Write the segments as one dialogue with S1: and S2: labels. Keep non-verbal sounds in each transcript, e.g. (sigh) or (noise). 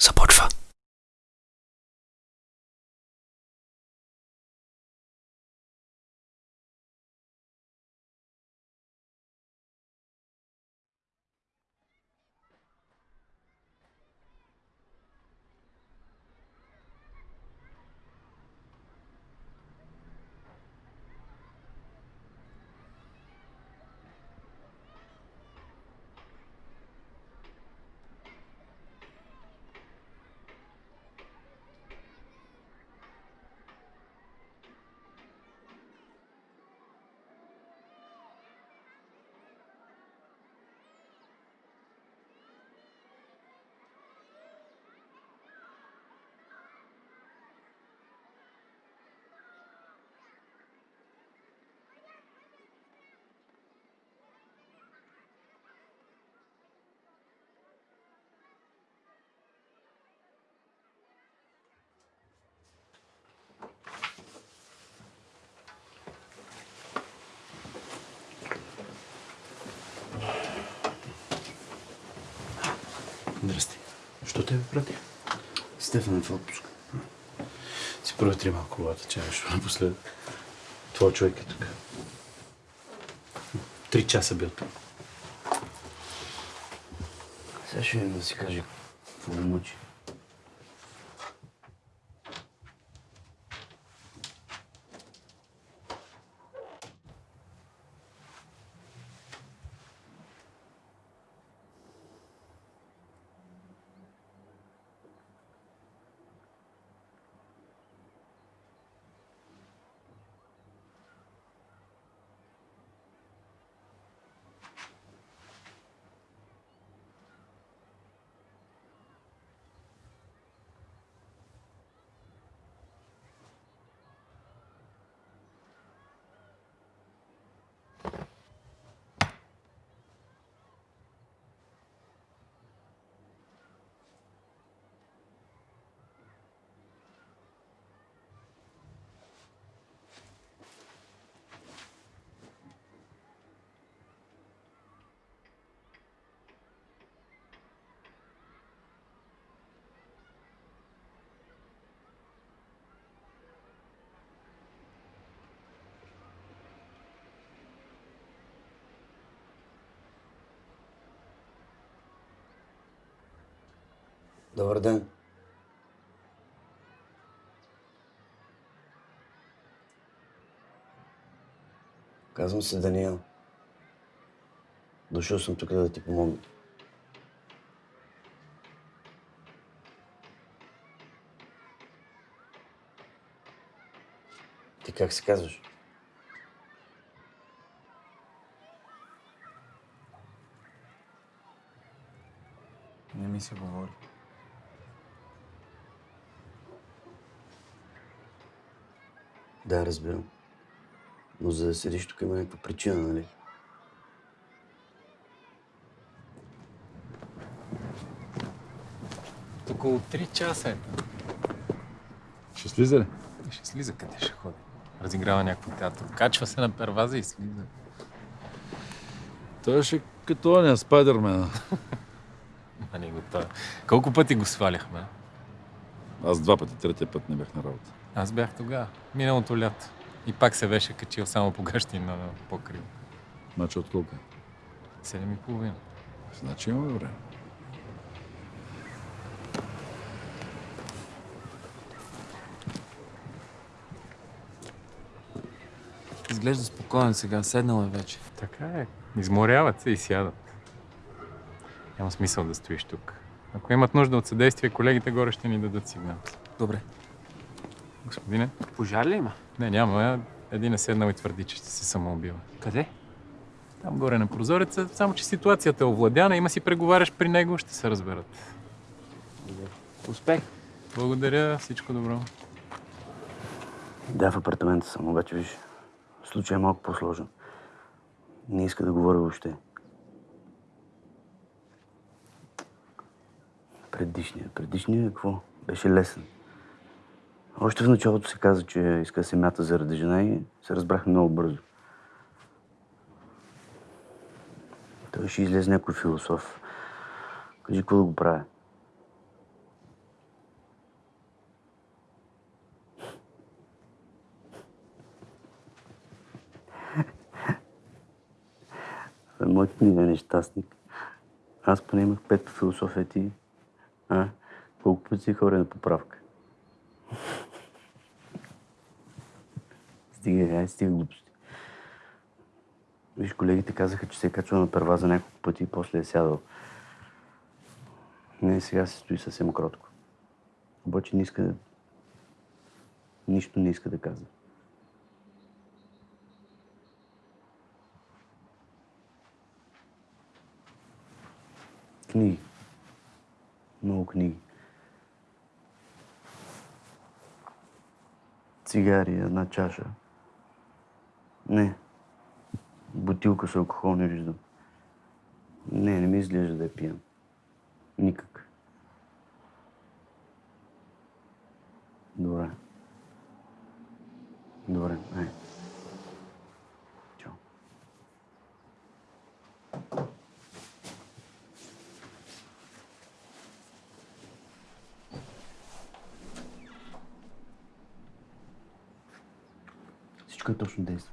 S1: support
S2: for Що те прати?
S3: Стефан е в отпуск.
S2: Си проветри малко колата, че нещо напоследък. Твой човек е тук. Три часа бил тук.
S3: Сега ще да си каже какво мъчи. Добър ден. Казвам се Даниел. Дошъл съм тук да ти помогна. Ти как се казваш?
S4: Не ми се говори.
S3: Да, разбирам. Но за да седиш тук има някаква причина, нали?
S4: Около 3 часа е.
S5: Ще слиза ли?
S4: Ще слиза къде ще ходи. Разиграва някакво театър. Качва се на перваза и слиза.
S5: Той ще като оня Спайдермена. (laughs)
S4: А не го това. Колко пъти го сваляхме?
S5: Аз два пъти, третия път не бях на работа.
S4: Аз бях тогава. Миналото лято. И пак се беше качил само по гащина на покрив.
S5: Значи от колко? е?
S4: Седем и половина.
S5: Значи имаме време.
S6: Изглежда спокоен сега, седнал е вече.
S4: Така е. Изморяват се и сядат. Няма смисъл да стоиш тук. Ако имат нужда от съдействие, колегите горе ще ни дадат сигнал.
S6: Добре.
S4: Господине?
S6: Пожар ли има?
S4: Не, няма. Един е седнал и твърди, че ще се самоубива.
S6: Къде?
S4: Там горе на прозореца, само че ситуацията е овладяна, има си преговаряш при него, ще се разберат.
S6: Успех.
S4: Благодаря, всичко добро.
S3: Да, в апартамента съм, обаче виж, случай е малко по-сложен. Не иска да говоря въобще. предишния. Предишния какво? Беше лесен. Още в началото се каза, че иска да заради жена и се разбрахме много бързо. Той ще излезе някой философ. Кажи, какво да го правя? (laughs) Моята книга е нещастник. Аз поне имах пет по философия ти а? Колко пъти хора на поправка? стига, ай, стига глупости. Виж, колегите казаха, че се е качвал на първа за няколко пъти и после е сядал. Не, сега се стои съвсем кротко. Обаче не иска да... Нищо не иска да казва. Книги. Много книги. Цигари, една чаша. Не. Бутилка с алкохол не виждам. Не, не ми изглежда да е пиян. Никак. Добре. Добре, ай. шундейс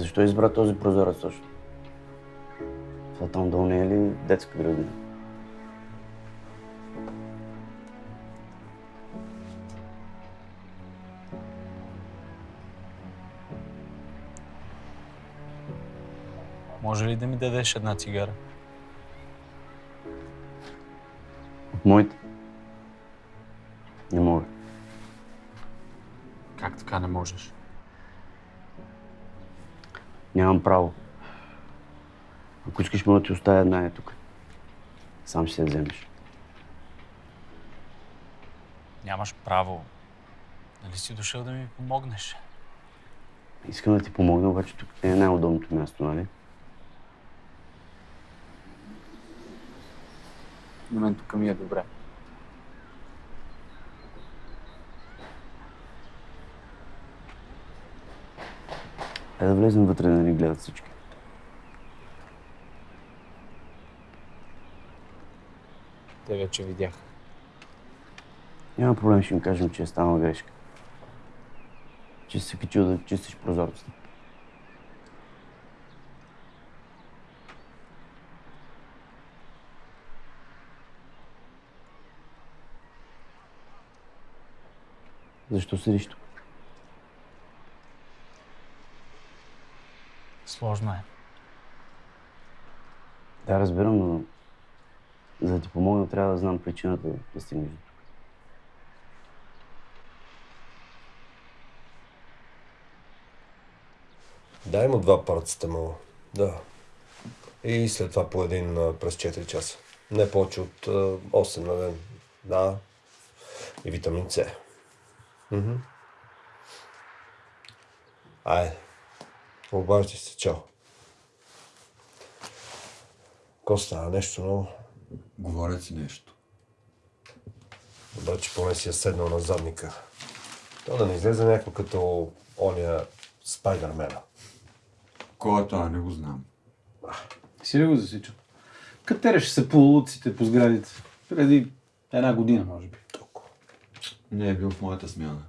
S3: защо избра този прозорец точно? Това там долу не е ли детска градина?
S6: Може ли да ми дадеш една цигара?
S3: От моите? Не мога.
S6: Как така не можеш?
S3: Нямам право. Ако искаш, мога да ти оставя една е тук. Сам ще се я вземеш.
S6: Нямаш право. Нали си дошъл да ми помогнеш?
S3: Искам да ти помогна, обаче тук не е най-удобното място, нали?
S6: На мен тук ми е добре.
S3: Е да влезем вътре да ни гледат всички.
S6: Те вече видях.
S3: Няма проблем, ще им кажем, че е станала грешка. Че си се качил да чистиш прозорците. Защо седиш тук?
S6: Сложно е.
S3: Да, разбирам, но за да ти помогна, трябва да знам причината да стигнеш до тук.
S1: Дай му два парацетамола. Да. И след това по един а, през 4 часа. Не повече от а, 8 на ден. Да. И витамин С. Мгм. Айде. Обаждай се. Чао. Коста, нещо ново.
S5: Говорят си нещо.
S1: Обаче поне си е седнал на задника. То да не излезе някакво като ония Спайдермена.
S5: Кой е това? Не го знам.
S2: Си ли го засичал? Катереше се по улиците, по сградите. Преди една година, може би.
S1: Толкова.
S5: Не е бил в моята смяна.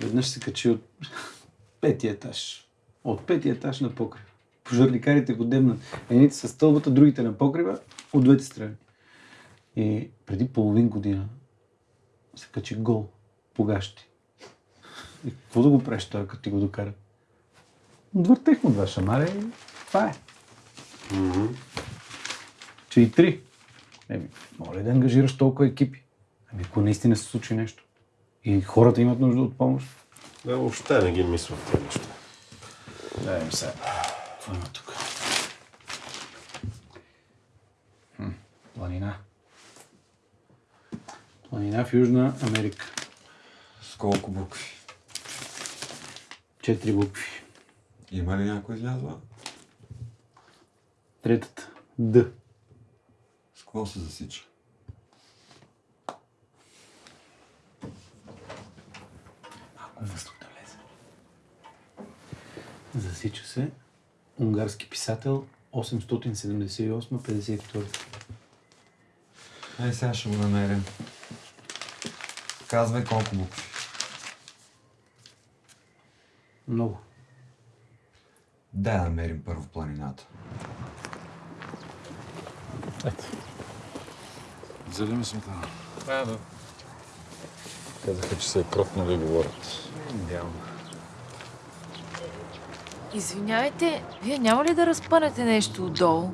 S2: Веднъж се качи от петия етаж. От петия етаж на покрив. Пожарникарите го дебнат. Едните са стълбата, другите на покрива, от двете страни. И преди половин година се качи гол по гащи. И какво да го правиш той, като ти го докара? Отвъртех му два шамара и това е. Че и три. Еми, моля да ангажираш толкова екипи. Ами, ако наистина се случи нещо. И хората имат нужда от помощ.
S1: Да, въобще не ги мисля в тези неща.
S2: Да, им сега. Какво има тук? Хм, планина. Планина в Южна Америка.
S5: С колко букви?
S2: Четири букви.
S5: Има ли някой излязла?
S2: Третата. Д.
S5: С какво се засича?
S2: Малко въздух да влезе. Засича се. Унгарски писател 878-52.
S5: Ай, сега ще го намерим. Казвай колко букви.
S2: Много.
S5: Дай да намерим първо планината.
S7: Взели ми сметана.
S4: Да, да.
S7: Казаха, че се е кротно да говорят.
S4: Идеално.
S8: Извинявайте, вие няма ли да разпънете нещо отдолу?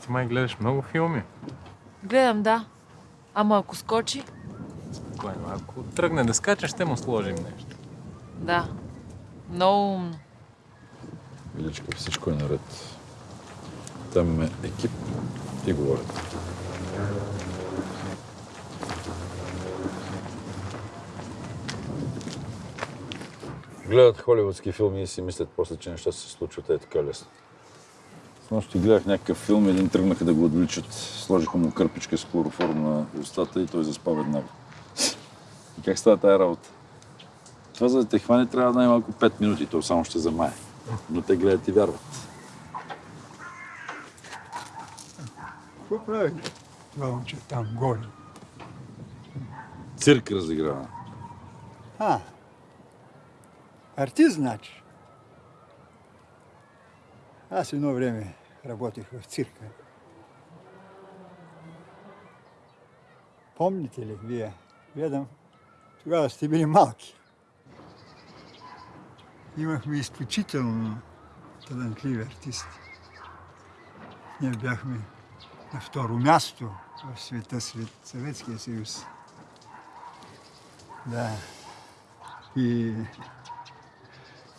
S4: Ти май гледаш много филми.
S8: Гледам, да. Ама ако скочи?
S4: Спокойно. Ако тръгне да скача, ще му сложим нещо.
S8: Да. Много умно.
S7: Величка, всичко е наред. Там имаме екип и говорят. Гледат холивудски филми и си мислят после, че неща се случват е така лесно. С нощи гледах някакъв филм, един тръгнаха да го отвличат. Сложиха му кърпичка с хлороформ на устата и той заспа веднага. И как става тая работа? Това за да те хване трябва най-малко 5 минути, то само ще замае. Но те гледат и вярват.
S9: Какво прави това момче там горе?
S7: Цирк разиграва.
S9: А, артист, значи. Аз едно време работех в цирка. Помните ли вие? Гледам, тогава сте били малки. Имахме изключително талантливи артисти. Ние бяхме на второ място в света след Съветския съюз. Да. И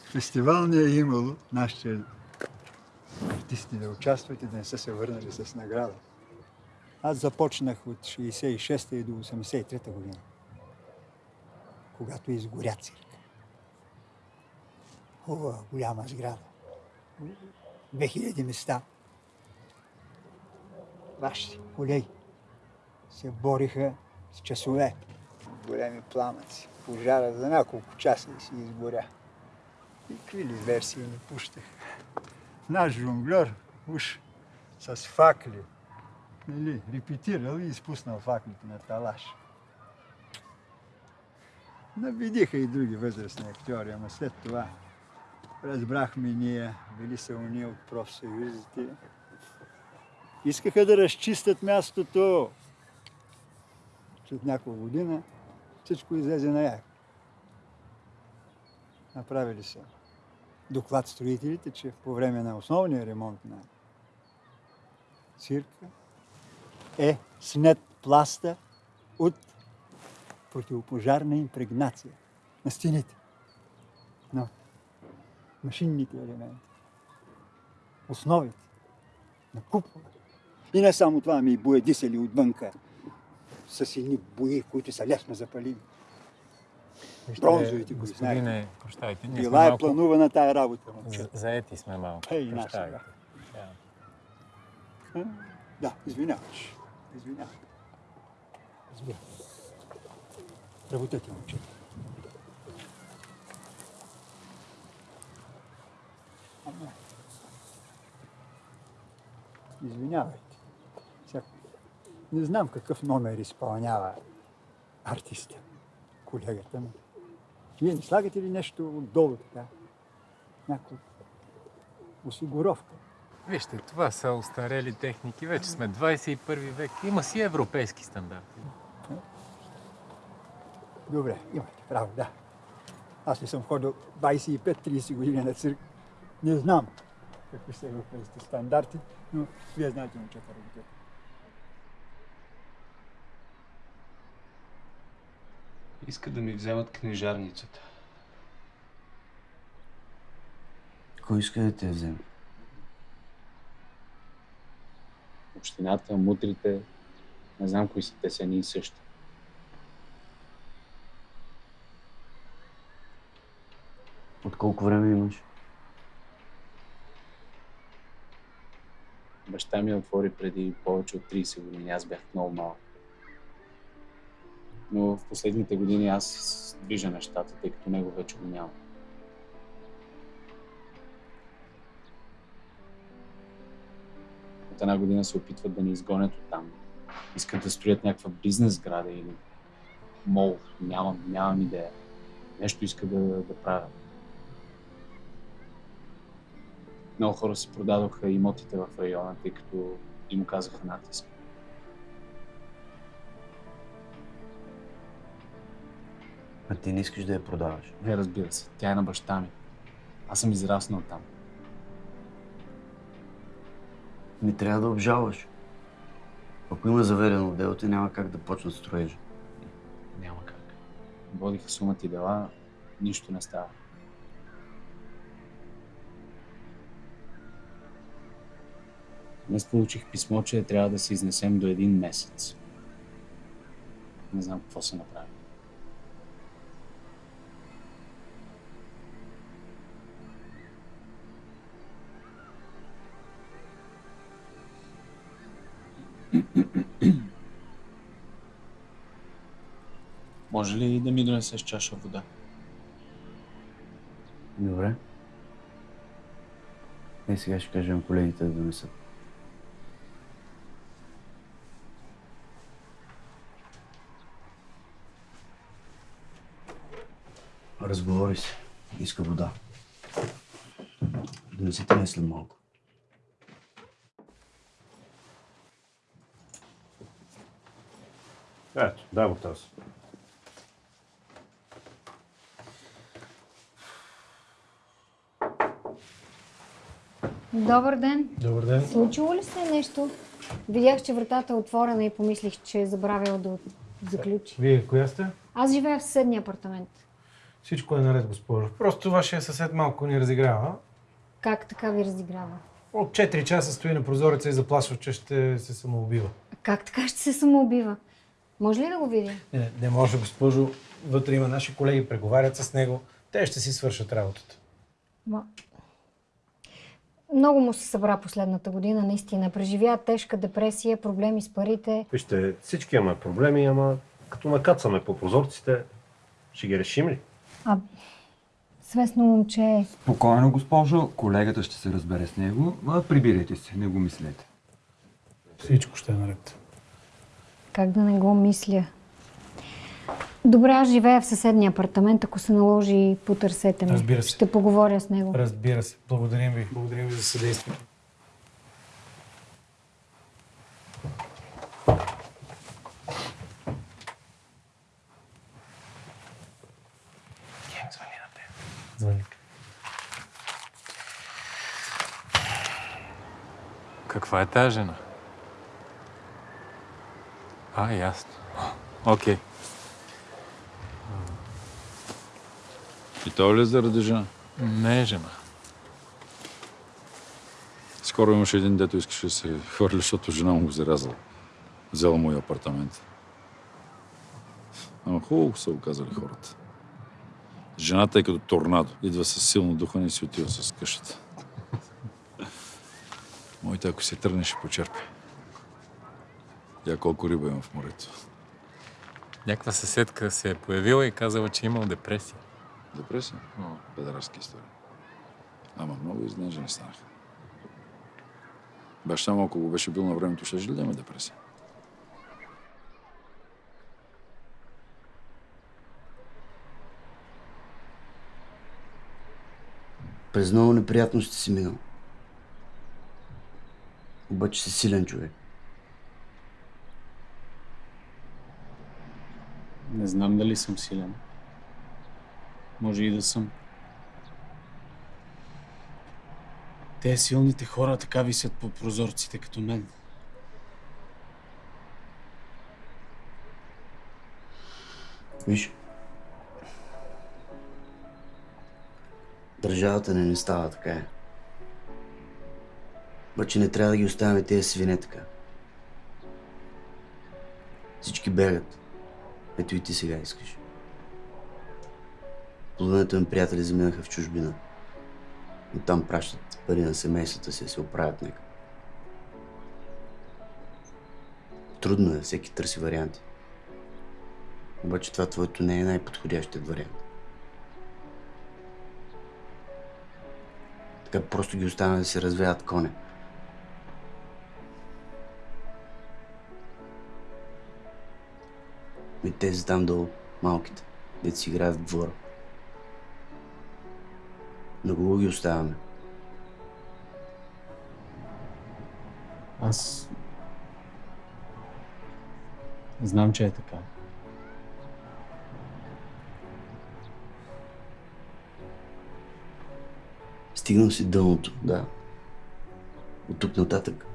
S9: фестивал не е имало нашите артисти да участват и да не са се върнали с награда. Аз започнах от 66-та и до 83-та година, когато изгоря цирка. Хубава, голяма сграда. 2000 места. Вашите колеги се бориха с часове. Големи пламъци. Пожара за няколко часа и си изгоря. И какви ли версии ни пущах. Наш жонглер уж с факли, нали, репетирал и изпуснал факлите на талаш. Набедиха и други възрастни актьори, ама след това разбрахме ние, били са уния от профсъюзите. Искаха да разчистят мястото. След няколко година всичко излезе наяк. Направили са доклад строителите, че по време на основния ремонт на цирка е снет пласта от противопожарна импрегнация на стените, на машинните елементи, основите, на купола. И не само това, ами и боядисали отвънка с едни бои, които са лесно запалими. Бронзовите го знаете.
S4: Господине, прощайте, ние
S9: Била е
S4: малко...
S9: планувана тая работа.
S4: Заети сме малко.
S9: Ей, наша, да. Да, извиняваш. Извинявай. Разбира. Работете, момче. Ама. Извинявайте. Сега, не знам какъв номер изпълнява артиста, колегата ми. Вие не слагате ли нещо отдолу така? Някаква осигуровка?
S4: Вижте, това са устарели техники. Вече сме 21 век. Има си европейски стандарти.
S9: Добре, имате право, да. Аз не съм ходил 25-30 години на цирк. Не знам какви са европейските стандарти, но вие знаете, момчета, работете.
S2: Иска да ми вземат книжарницата.
S3: Кой иска да те вземе?
S6: Общината, мутрите, не знам кои са те са едни и същи.
S3: От колко време имаш?
S10: Баща ми отвори преди повече от 30 години. Аз бях много малък. Но в последните години аз движа нещата, тъй като него вече го няма. От една година се опитват да ни изгонят от там. Искат да строят някаква бизнес сграда или мол. Нямам, нямам идея. Нещо иска да, да правят. Много хора си продадоха имотите в района, тъй като им казаха натиск.
S3: А ти не искаш да я продаваш.
S10: Не, разбира се. Тя е на баща ми. Аз съм израснал там.
S3: Не трябва да обжалваш. Ако има заведено дело, ти няма как да почнат строежа.
S10: Няма как. Водиха сумата и дела, нищо не става. Днес получих писмо, че трябва да се изнесем до един месец. Не знам какво се направи. (clears throat) Може ли да ми донесеш чаша вода?
S3: Добре. Е, сега ще кажем колегите да донесат. Разговори се. Иска вода. Донесете ми след малко.
S11: Ето, дай го тази.
S12: Добър ден.
S13: Добър ден.
S12: Случило ли се нещо? Видях, че вратата е отворена и помислих, че е забравила да заключи.
S13: Вие коя сте?
S12: Аз живея в съседния апартамент.
S13: Всичко е наред, госпожо. Просто вашия съсед малко ни разиграва.
S12: Как така ви разиграва?
S13: От 4 часа стои на прозореца и заплашва, че ще се самоубива.
S12: Как така ще се самоубива? Може ли да го видя?
S13: Не, не може, госпожо. Вътре има наши колеги, преговарят с него. Те ще си свършат работата.
S12: Ма... Много му се събра последната година, наистина. Преживя тежка депресия, проблеми с парите.
S11: Вижте, всички имаме проблеми, ама като накацаме по прозорците, ще ги решим ли?
S12: А, свестно момче.
S5: Спокойно, госпожо. Колегата ще се разбере с него. А, прибирайте се, не го мислете.
S13: Всичко ще е наред.
S12: Как да не го мисля? Добре, аз живея в съседния апартамент. Ако се наложи, потърсете ме.
S13: Разбира се.
S12: Ще поговоря с него.
S13: Разбира се. Благодарим ви. Благодарим ви за съдействието. Звъни.
S4: Каква е тази жена? А, ясно. Окей.
S7: И то ли е заради жена?
S4: Не е жена.
S7: Скоро имаше един, дето искаше да се хвърли, защото жена му го зарязала. Взела му и апартамент. Ама хубаво са го казали хората. Жената е като торнадо. Идва с силно духане и си отива с къщата. Моите, ако се тръгне, ще почерпи. Я колко риба има в морето.
S4: Някаква съседка се е появила и казала, че е имал депресия.
S7: Депресия? Педарски история. Ама много изнежени станаха. Баща му, ако го беше бил на времето, ще ли да има депресия?
S3: През много неприятности си минал. Обаче си силен човек.
S10: Не знам дали съм силен. Може и да съм. Те силните хора така висят по прозорците като мен.
S3: Виж. Държавата не ни става така е. Обаче не трябва да ги оставяме тези свине така. Всички бегат. Ето и ти сега искаш. Половината ми приятели заминаха в чужбина. И там пращат пари на семействата си се оправят нека. Трудно е, всеки търси варианти. Обаче това твоето не е най-подходящият вариант. Така просто ги оставя да се развеят коня. И тези там долу, малките, дето си играят в двора. На кого ги оставяме?
S10: Аз знам, че е така.
S3: Стигнал си дъното, да. От тук нататък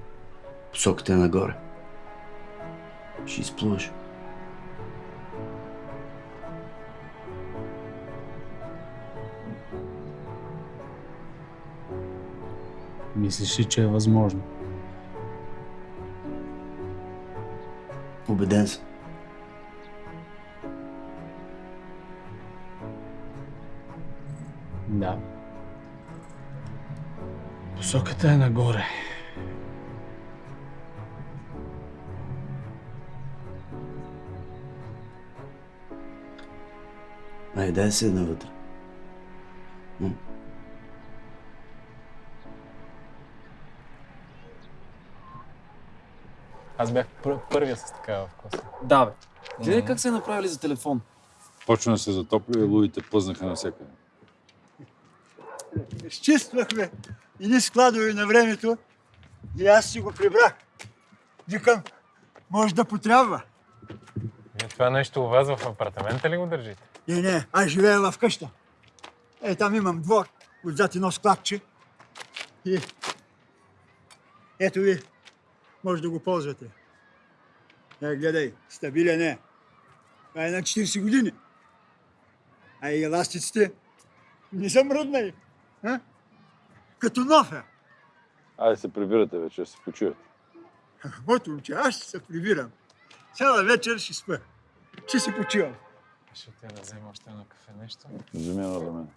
S3: посоката е нагоре. Ще изплуваш.
S10: Мислиш ли, че е възможно?
S3: Убеден съм.
S10: Да. Посоката е нагоре.
S3: Ай, дай се навътре. М?
S4: Аз бях пър- първия с такава вкуса.
S14: Да, бе. Гледай как се е направили за телефон.
S7: Почна да се затопля и лудите плъзнаха навсякъде.
S9: Изчиствахме едни складове на времето и аз си го прибрах. Викам, може да потрябва.
S4: Вие това нещо у вас в апартамента ли го държите?
S9: Не, не, аз живея в къща. Е, там имам двор, отзад едно складче. И ето ви, може да го ползвате. Е, гледай, стабилен е. Това е на 40 години. А и еластиците не са мръднали. А? Като нов е.
S7: Айде се прибирате вече, да се почивате.
S9: Моето момче, аз ще се прибирам. Цяла вечер ще спа. Ще си почивам.
S4: Ще те да взема още едно кафе нещо.
S7: Вземи едно за мен.